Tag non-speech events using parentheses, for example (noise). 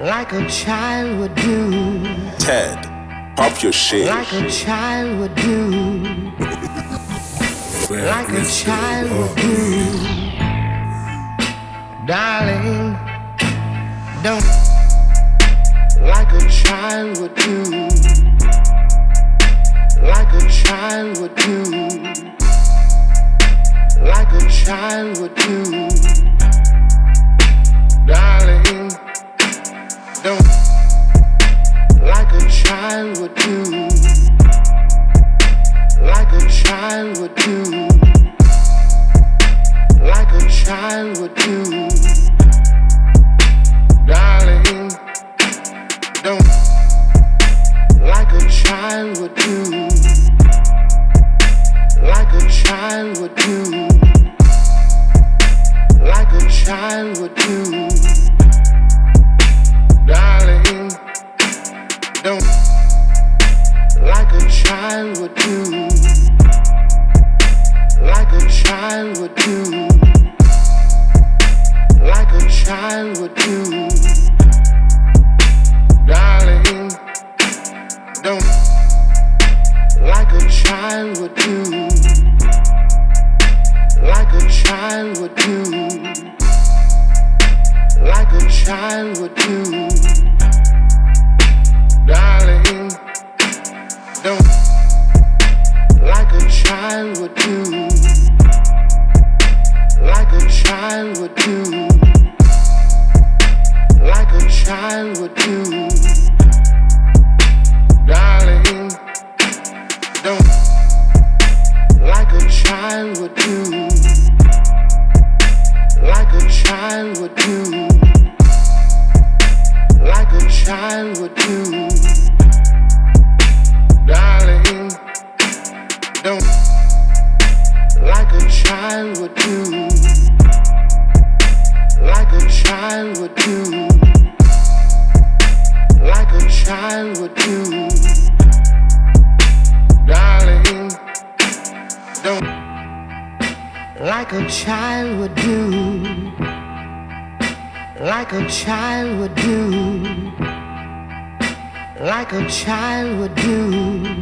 like a child would do. Ted, pop your shit. Like a child would do. (laughs) like a child would do. Darling, don't. Like a child would do. Like a child would do. Like a child would do. Would do. Like a child would do. Darling, don't. Like a child would do. Like a child would do. Like a child would do. Darling, don't. Like a child would do. Child would do. Like a child would do. Darling, don't. Like a child would do. Like a child would do. Like a child would do. Darling, don't. Like a child would do. Child would do. Darling, don't. Like a child would do. Like a child would do. Child would do. Darling, don't. Like a child would do. Like a child would do. Like a child would do.